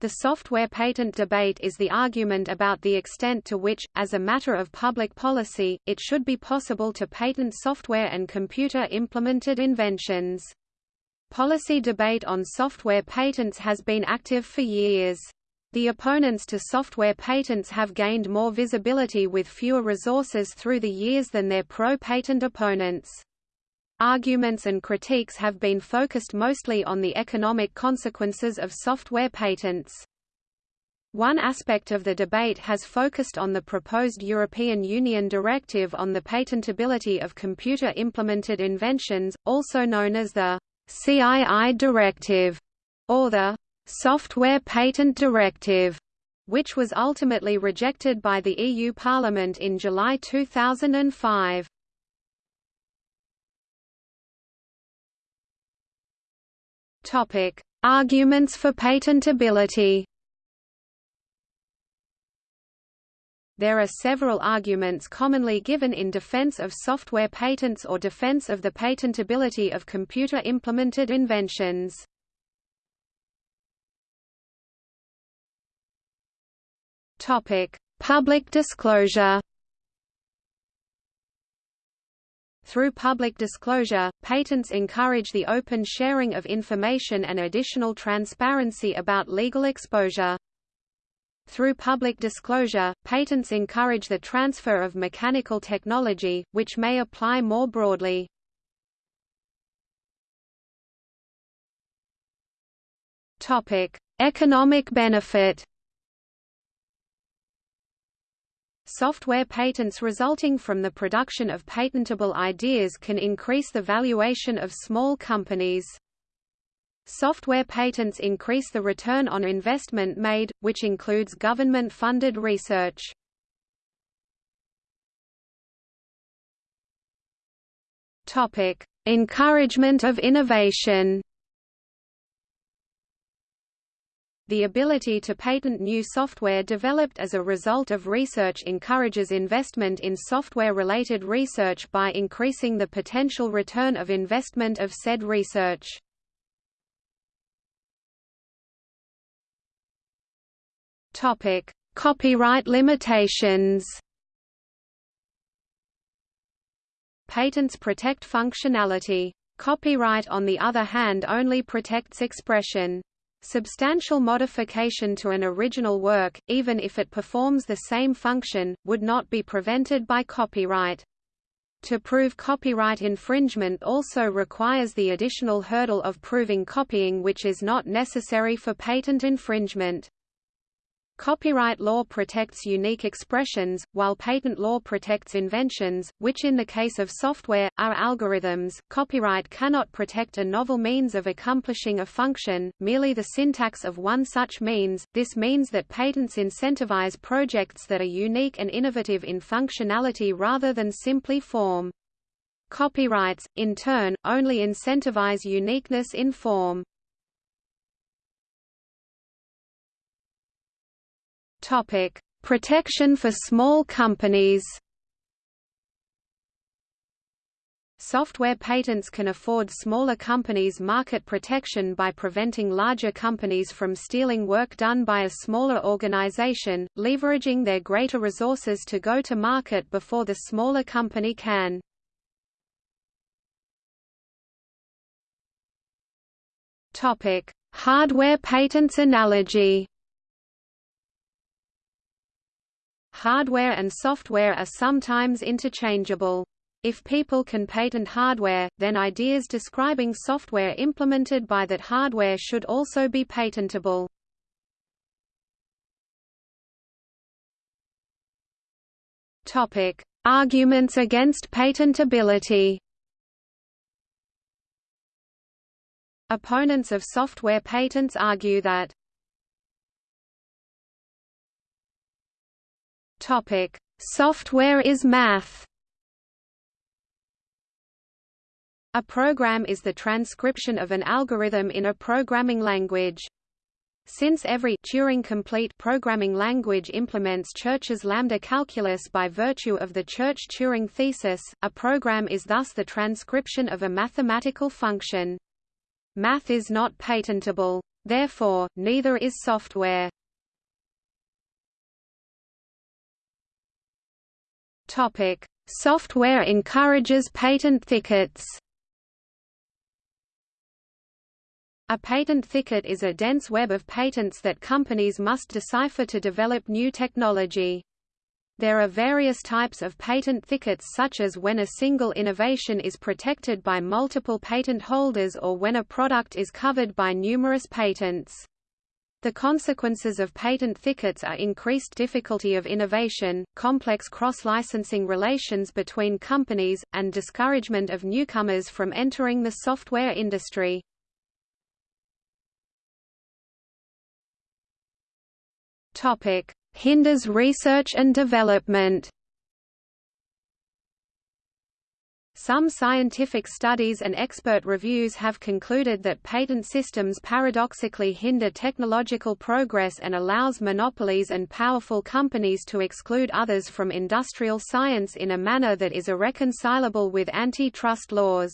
The software patent debate is the argument about the extent to which, as a matter of public policy, it should be possible to patent software and computer-implemented inventions. Policy debate on software patents has been active for years. The opponents to software patents have gained more visibility with fewer resources through the years than their pro-patent opponents. Arguments and critiques have been focused mostly on the economic consequences of software patents. One aspect of the debate has focused on the proposed European Union directive on the patentability of computer-implemented inventions, also known as the CII directive, or the Software Patent Directive, which was ultimately rejected by the EU Parliament in July 2005. Topic: Arguments for patentability. There are several arguments commonly given in defense of software patents or defense of the patentability of computer-implemented inventions. Topic: Public disclosure. Through public disclosure, patents encourage the open sharing of information and additional transparency about legal exposure. Through public disclosure, patents encourage the transfer of mechanical technology, which may apply more broadly. Topic: Economic benefit. Software patents resulting from the production of patentable ideas can increase the valuation of small companies. Software patents increase the return on investment made, which includes government-funded research. Encouragement of innovation. The ability to patent new software developed as a result of research encourages investment in software-related research by increasing the potential return of investment of said research. Topic: Copyright limitations. Patents protect functionality. Copyright on the other hand only protects expression. Substantial modification to an original work, even if it performs the same function, would not be prevented by copyright. To prove copyright infringement also requires the additional hurdle of proving copying which is not necessary for patent infringement. Copyright law protects unique expressions, while patent law protects inventions, which in the case of software, are algorithms. Copyright cannot protect a novel means of accomplishing a function, merely the syntax of one such means. This means that patents incentivize projects that are unique and innovative in functionality rather than simply form. Copyrights, in turn, only incentivize uniqueness in form. Topic: Protection for small companies. Software patents can afford smaller companies market protection by preventing larger companies from stealing work done by a smaller organization, leveraging their greater resources to go to market before the smaller company can. Hardware patents analogy. Hardware and software are sometimes interchangeable. If people can patent hardware, then ideas describing software implemented by that hardware should also be patentable. Topic: Arguments against patentability. Opponents of software patents argue that Topic: Software is math. A program is the transcription of an algorithm in a programming language. Since every Turing-complete programming language implements Church's lambda calculus by virtue of the Church-Turing thesis, a program is thus the transcription of a mathematical function. Math is not patentable. Therefore, neither is software. Topic: Software encourages patent thickets. A patent thicket is a dense web of patents that companies must decipher to develop new technology. There are various types of patent thickets such as when a single innovation is protected by multiple patent holders or when a product is covered by numerous patents. The consequences of patent thickets are increased difficulty of innovation, complex cross-licensing relations between companies, and discouragement of newcomers from entering the software industry. Hinders research and development Some scientific studies and expert reviews have concluded that patent systems paradoxically hinder technological progress and allows monopolies and powerful companies to exclude others from industrial science in a manner that is irreconcilable with antitrust laws.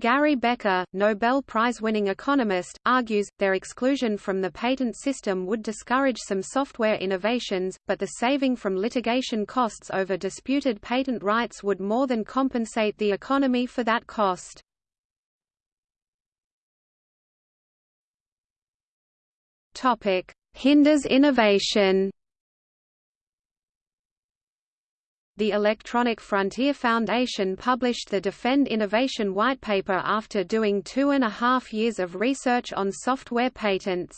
Gary Becker, Nobel Prize-winning economist, argues, their exclusion from the patent system would discourage some software innovations, but the saving from litigation costs over disputed patent rights would more than compensate the economy for that cost. Hinders innovation The Electronic Frontier Foundation published the Defend Innovation whitepaper after doing two and a half years of research on software patents.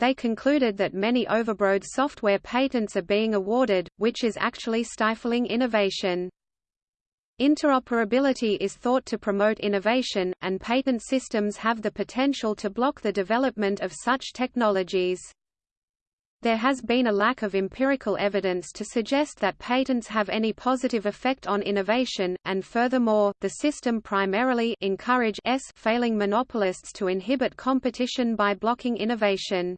They concluded that many overbroad software patents are being awarded, which is actually stifling innovation. Interoperability is thought to promote innovation, and patent systems have the potential to block the development of such technologies. There has been a lack of empirical evidence to suggest that patents have any positive effect on innovation, and furthermore, the system primarily encourage s failing monopolists to inhibit competition by blocking innovation.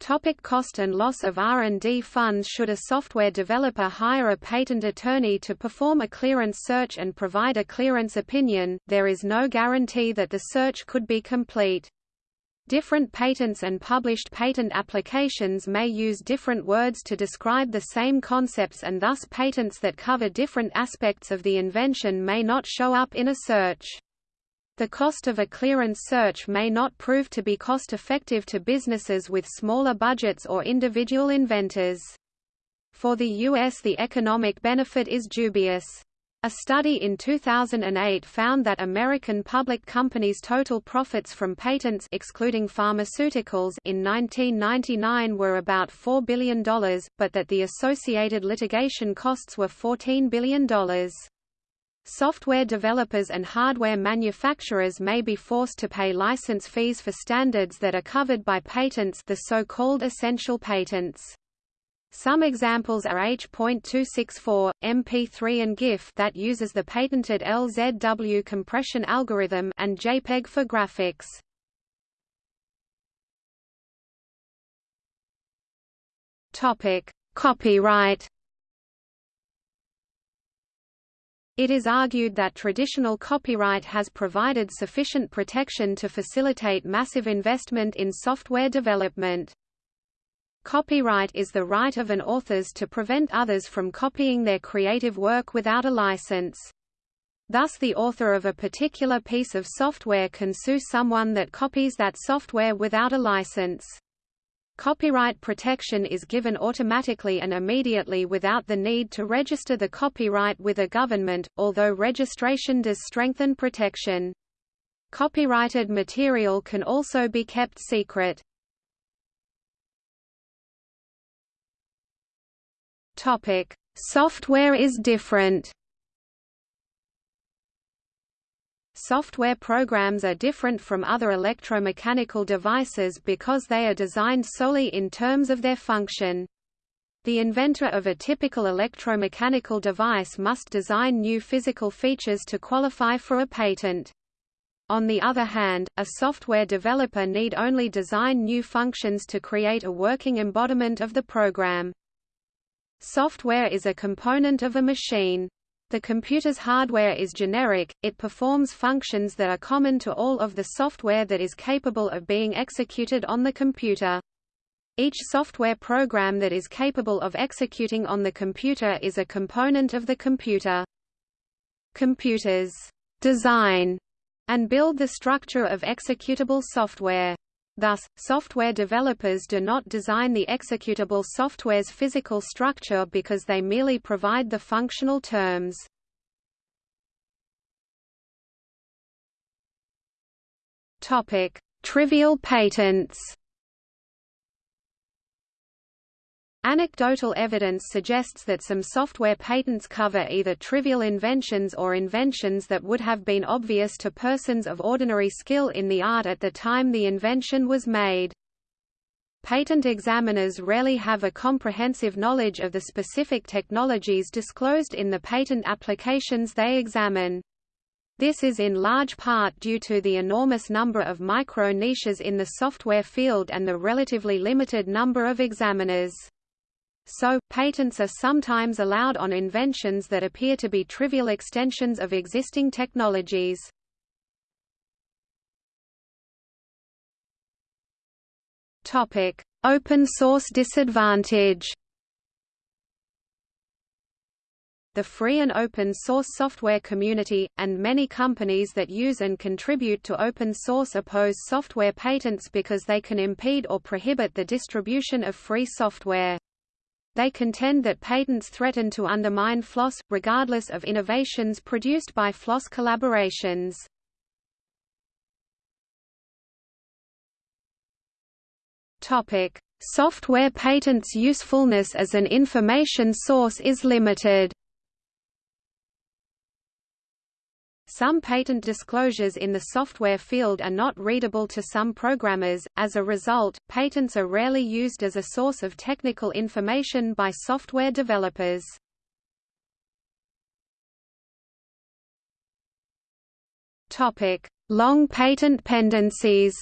Topic cost and loss of R&D funds Should a software developer hire a patent attorney to perform a clearance search and provide a clearance opinion, there is no guarantee that the search could be complete. Different patents and published patent applications may use different words to describe the same concepts and thus patents that cover different aspects of the invention may not show up in a search. The cost of a clearance search may not prove to be cost-effective to businesses with smaller budgets or individual inventors. For the U.S. the economic benefit is dubious. A study in 2008 found that American public companies' total profits from patents excluding pharmaceuticals in 1999 were about $4 billion, but that the associated litigation costs were $14 billion. Software developers and hardware manufacturers may be forced to pay license fees for standards that are covered by patents the so-called essential patents. Some examples are H.264, MP3 and GIF that uses the patented LZW compression algorithm and JPEG for graphics. Topic: Copyright It is argued that traditional copyright has provided sufficient protection to facilitate massive investment in software development. Copyright is the right of an authors to prevent others from copying their creative work without a license. Thus the author of a particular piece of software can sue someone that copies that software without a license. Copyright protection is given automatically and immediately without the need to register the copyright with a government, although registration does strengthen protection. Copyrighted material can also be kept secret. Topic: Software is different. Software programs are different from other electromechanical devices because they are designed solely in terms of their function. The inventor of a typical electromechanical device must design new physical features to qualify for a patent. On the other hand, a software developer need only design new functions to create a working embodiment of the program. Software is a component of a machine. The computer's hardware is generic, it performs functions that are common to all of the software that is capable of being executed on the computer. Each software program that is capable of executing on the computer is a component of the computer. Computers design and build the structure of executable software. Thus, software developers do not design the executable software's physical structure because they merely provide the functional terms. Topic: Trivial patents. Anecdotal evidence suggests that some software patents cover either trivial inventions or inventions that would have been obvious to persons of ordinary skill in the art at the time the invention was made. Patent examiners rarely have a comprehensive knowledge of the specific technologies disclosed in the patent applications they examine. This is in large part due to the enormous number of micro-niches in the software field and the relatively limited number of examiners. So, patents are sometimes allowed on inventions that appear to be trivial extensions of existing technologies. Topic: Open source disadvantage. The free and open source software community, and many companies that use and contribute to open source oppose software patents because they can impede or prohibit the distribution of free software. They contend that patents threaten to undermine FLOSS, regardless of innovations produced by FLOSS collaborations. Topic: Software patents' usefulness as an information source is limited. Some patent disclosures in the software field are not readable to some programmers, as a result, patents are rarely used as a source of technical information by software developers. Long patent pendencies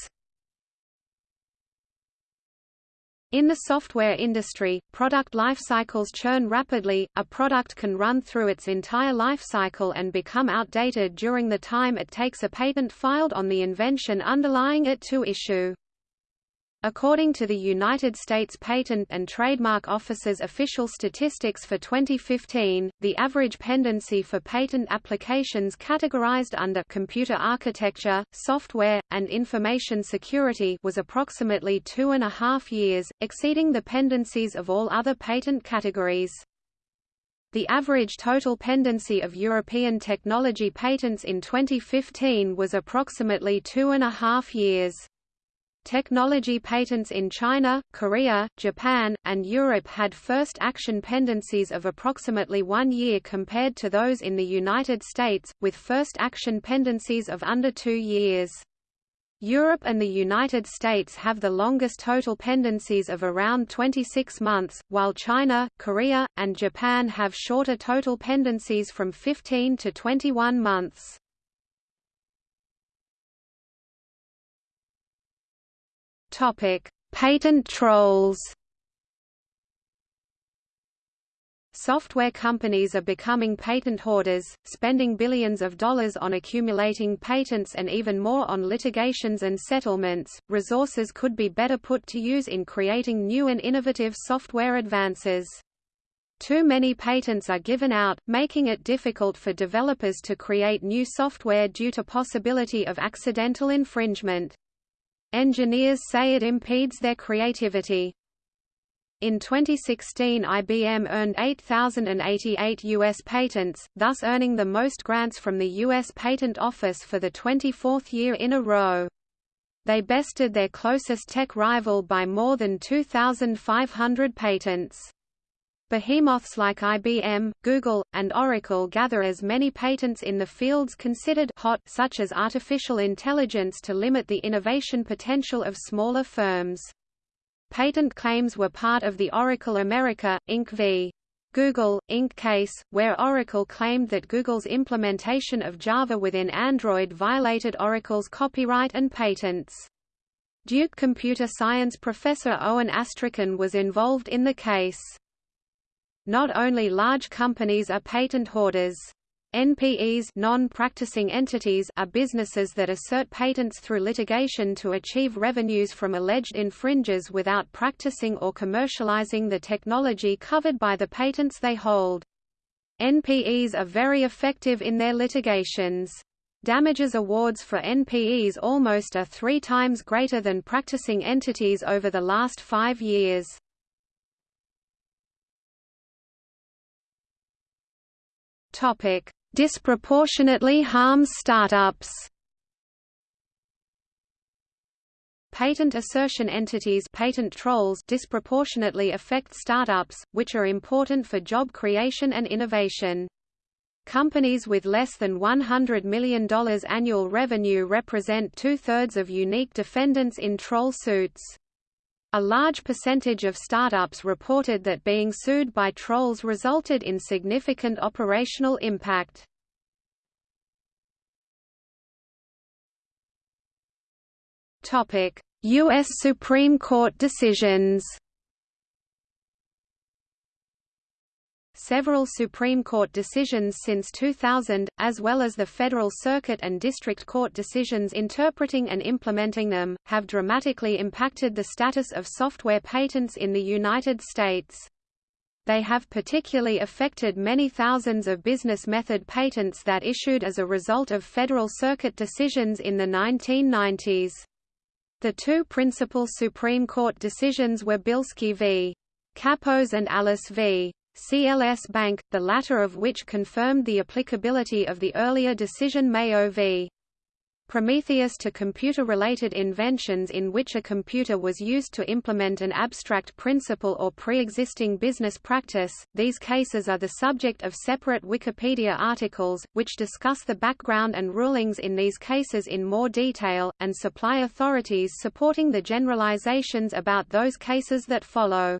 In the software industry, product lifecycles churn rapidly, a product can run through its entire life cycle and become outdated during the time it takes a patent filed on the invention underlying it to issue. According to the United States Patent and Trademark Office's official statistics for 2015, the average pendency for patent applications categorized under computer architecture, software, and information security was approximately two and a half years, exceeding the pendencies of all other patent categories. The average total pendency of European technology patents in 2015 was approximately two and a half years. Technology patents in China, Korea, Japan, and Europe had first action pendencies of approximately one year compared to those in the United States, with first action pendencies of under two years. Europe and the United States have the longest total pendencies of around 26 months, while China, Korea, and Japan have shorter total pendencies from 15 to 21 months. Topic: Patent trolls. Software companies are becoming patent hoarders, spending billions of dollars on accumulating patents and even more on litigations and settlements. Resources could be better put to use in creating new and innovative software advances. Too many patents are given out, making it difficult for developers to create new software due to possibility of accidental infringement. Engineers say it impedes their creativity. In 2016 IBM earned 8,088 U.S. patents, thus earning the most grants from the U.S. Patent Office for the 24th year in a row. They bested their closest tech rival by more than 2,500 patents. Behemoths like IBM, Google, and Oracle gather as many patents in the fields considered hot such as artificial intelligence to limit the innovation potential of smaller firms. Patent claims were part of the Oracle America, Inc. v. Google, Inc. case, where Oracle claimed that Google's implementation of Java within Android violated Oracle's copyright and patents. Duke computer science professor Owen Astrachan was involved in the case. Not only large companies are patent hoarders. NPEs non-practicing entities are businesses that assert patents through litigation to achieve revenues from alleged infringers without practicing or commercializing the technology covered by the patents they hold. NPEs are very effective in their litigations. Damages awards for NPEs almost are three times greater than practicing entities over the last five years. Topic: disproportionately harms startups. Patent assertion entities patent trolls disproportionately affect startups, which are important for job creation and innovation. Companies with less than $100 million annual revenue represent two-thirds of unique defendants in troll suits. A large percentage of startups reported that being sued by trolls resulted in significant operational impact. U.S. Supreme Court decisions Several Supreme Court decisions since 2000, as well as the Federal Circuit and District Court decisions interpreting and implementing them, have dramatically impacted the status of software patents in the United States. They have particularly affected many thousands of business method patents that issued as a result of Federal Circuit decisions in the 1990s. The two principal Supreme Court decisions were Bilski v. Kappos and Alice v. CLS Bank, the latter of which confirmed the applicability of the earlier decision Mayo v. Prometheus to computer-related inventions in which a computer was used to implement an abstract principle or pre-existing business practice. These cases are the subject of separate Wikipedia articles, which discuss the background and rulings in these cases in more detail, and supply authorities supporting the generalizations about those cases that follow.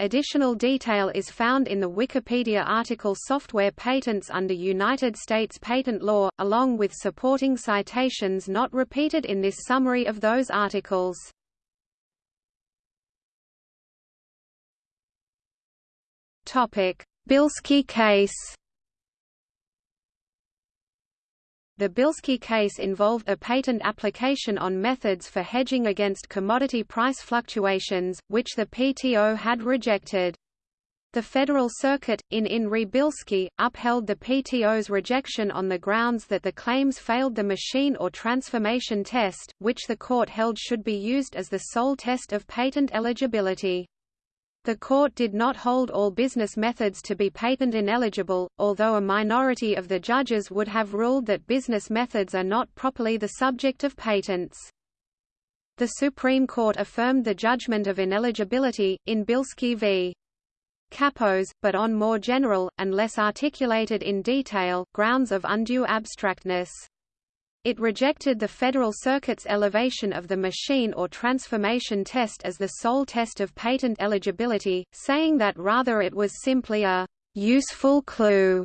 Additional detail is found in the Wikipedia article Software Patents under United States patent law, along with supporting citations not repeated in this summary of those articles. Bilski case The Bilski case involved a patent application on methods for hedging against commodity price fluctuations, which the PTO had rejected. The Federal Circuit, in In re Bilski, upheld the PTO's rejection on the grounds that the claims failed the machine or transformation test, which the court held should be used as the sole test of patent eligibility. The court did not hold all business methods to be patent ineligible, although a minority of the judges would have ruled that business methods are not properly the subject of patents. The Supreme Court affirmed the judgment of ineligibility, in Bilski v. Kappos, but on more general, and less articulated in detail, grounds of undue abstractness. It rejected the Federal Circuit's elevation of the machine or transformation test as the sole test of patent eligibility, saying that rather it was simply a useful clue.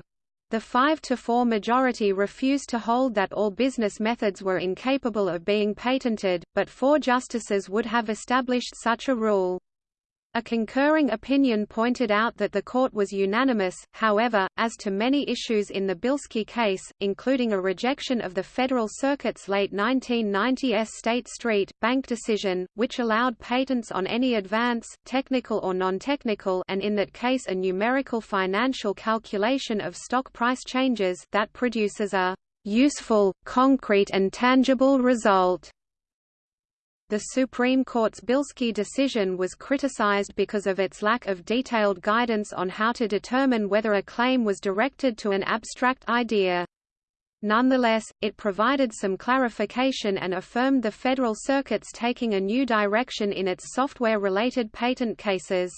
The 5 to 4 majority refused to hold that all business methods were incapable of being patented, but four justices would have established such a rule. A concurring opinion pointed out that the court was unanimous, however, as to many issues in the Bilski case, including a rejection of the Federal Circuit's late 1990 S. State Street, Bank decision, which allowed patents on any advance, technical or non-technical and in that case a numerical financial calculation of stock price changes that produces a useful, concrete and tangible result. The Supreme Court's Bilski decision was criticized because of its lack of detailed guidance on how to determine whether a claim was directed to an abstract idea. Nonetheless, it provided some clarification and affirmed the Federal Circuit's taking a new direction in its software-related patent cases.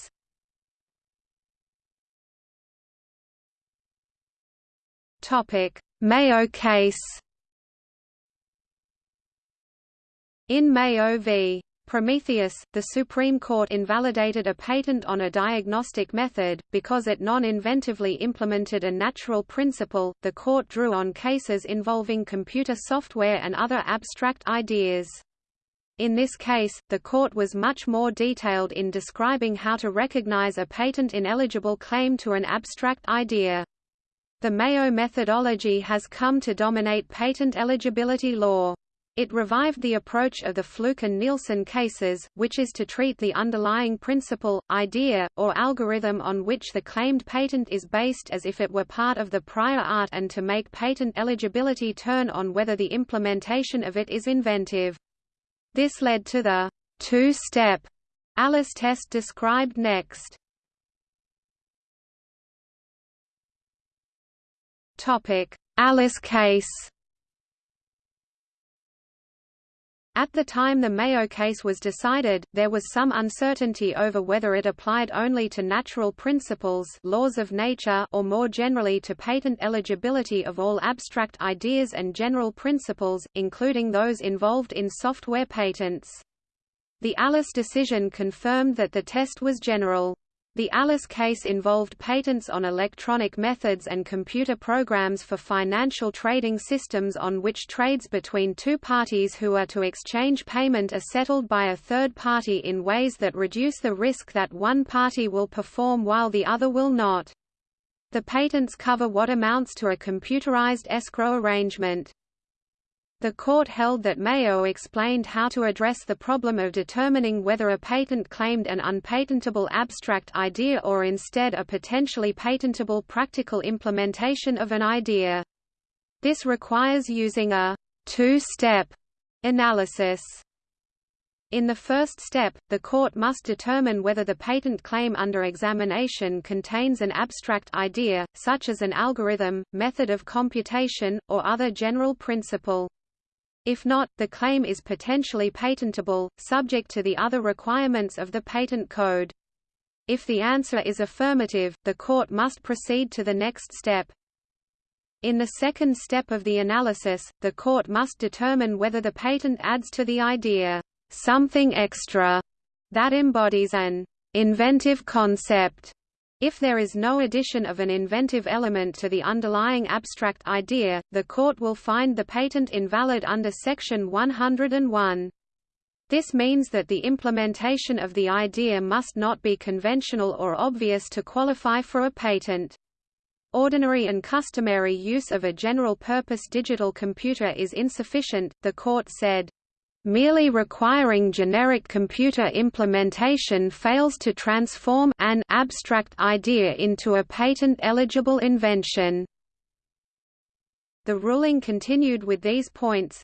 Mayo case In Mayo v. Prometheus, the Supreme Court invalidated a patent on a diagnostic method, because it non-inventively implemented a natural principle. The court drew on cases involving computer software and other abstract ideas. In this case, the court was much more detailed in describing how to recognize a patent ineligible claim to an abstract idea. The Mayo methodology has come to dominate patent eligibility law. It revived the approach of the Flook and Neilson cases, which is to treat the underlying principle, idea, or algorithm on which the claimed patent is based as if it were part of the prior art and to make patent eligibility turn on whether the implementation of it is inventive. This led to the two-step Alice test described next. Alice case At the time the Mayo case was decided, there was some uncertainty over whether it applied only to natural principles laws of nature or more generally to patent eligibility of all abstract ideas and general principles, including those involved in software patents. The Alice decision confirmed that the test was general. The Alice case involved patents on electronic methods and computer programs for financial trading systems on which trades between two parties who are to exchange payment are settled by a third party in ways that reduce the risk that one party will perform while the other will not. The patents cover what amounts to a computerized escrow arrangement. The court held that Mayo explained how to address the problem of determining whether a patent claimed an unpatentable abstract idea or instead a potentially patentable practical implementation of an idea. This requires using a two-step analysis. In the first step, the court must determine whether the patent claim under examination contains an abstract idea, such as an algorithm, method of computation, or other general principle. If not, the claim is potentially patentable, subject to the other requirements of the patent code. If the answer is affirmative, the court must proceed to the next step. In the second step of the analysis, the court must determine whether the patent adds to the idea, something extra, that embodies an inventive concept if there is no addition of an inventive element to the underlying abstract idea, the court will find the patent invalid under Section 101. This means that the implementation of the idea must not be conventional or obvious to qualify for a patent. Ordinary and customary use of a general-purpose digital computer is insufficient, the court said. Merely requiring generic computer implementation fails to transform an abstract idea into a patent-eligible invention. The ruling continued with these points.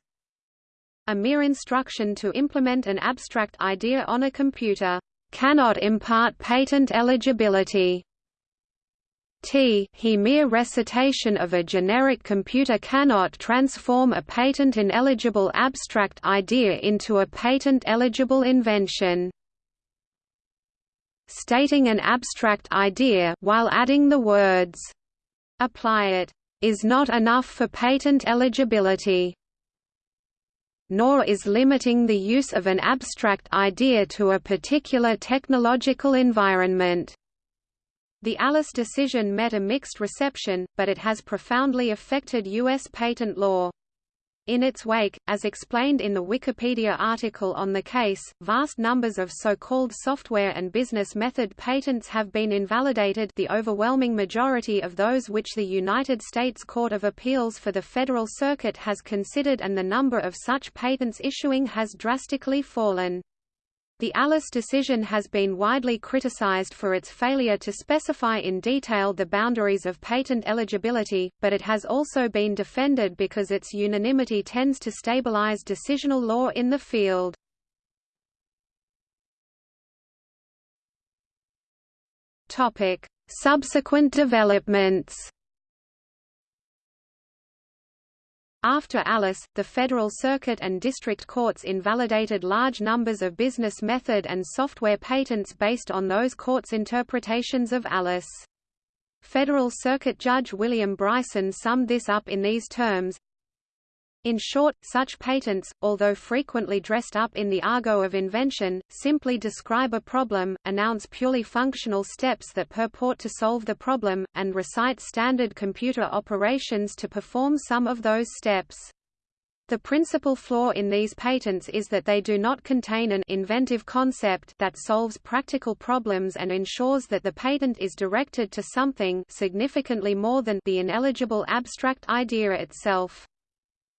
A mere instruction to implement an abstract idea on a computer cannot impart patent eligibility. T he mere recitation of a generic computer cannot transform a patent-ineligible abstract idea into a patent-eligible invention. Stating an abstract idea while adding the words, "apply it," is not enough for patent eligibility nor is limiting the use of an abstract idea to a particular technological environment. The Alice decision met a mixed reception, but it has profoundly affected U.S. patent law. In its wake, as explained in the Wikipedia article on the case, vast numbers of so-called software and business method patents have been invalidated the overwhelming majority of those which the United States Court of Appeals for the Federal Circuit has considered and the number of such patents issuing has drastically fallen. The Alice decision has been widely criticized for its failure to specify in detail the boundaries of patent eligibility, but it has also been defended because its unanimity tends to stabilize decisional law in the field. Subsequent developments After Alice, the Federal Circuit and district courts invalidated large numbers of business method and software patents based on those courts' interpretations of Alice. Federal Circuit Judge William Bryson summed this up in these terms, in short, such patents, although frequently dressed up in the argot of invention, simply describe a problem, announce purely functional steps that purport to solve the problem, and recite standard computer operations to perform some of those steps. The principal flaw in these patents is that they do not contain an inventive concept that solves practical problems and ensures that the patent is directed to something significantly more than the ineligible abstract idea itself.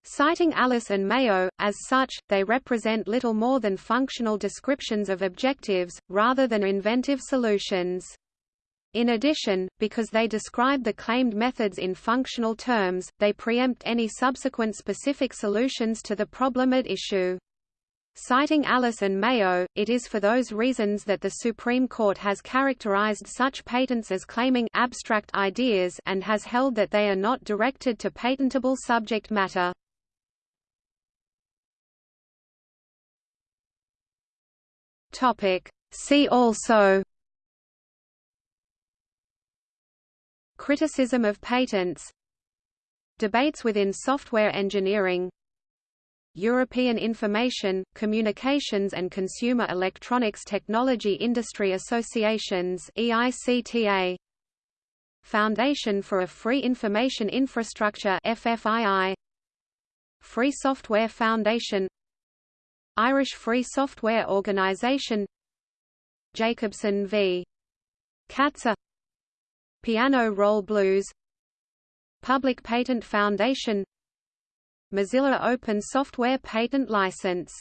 Citing Alice and Mayo, as such, they represent little more than functional descriptions of objectives, rather than inventive solutions. In addition, because they describe the claimed methods in functional terms, they preempt any subsequent specific solutions to the problem at issue. Citing Alice and Mayo, it is for those reasons that the Supreme Court has characterized such patents as claiming abstract ideas and has held that they are not directed to patentable subject matter. See also Criticism of patents Debates within software engineering European Information, Communications and Consumer Electronics Technology Industry Associations EICTA Foundation for a Free Information Infrastructure FFII Free Software Foundation Irish Free Software Organization Jacobson v. Katzer Piano Roll Blues Public Patent Foundation Mozilla Open Software Patent License